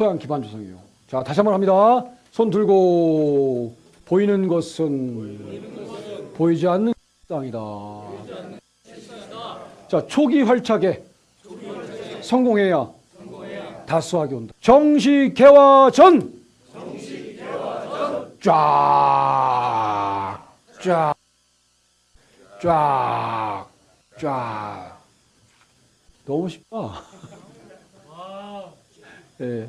토양 기반 조성이요. 자, 다시 한번 합니다. 손 들고 보이는 것은 보이는 것은 보이지 않는 땅이다. 자, 초기 활착에 성공해야 성공해야 다수하게 온다. 정시 개화 전. 쫙, 쫙, 쫙, 쫙. 너무 쉽다. 예.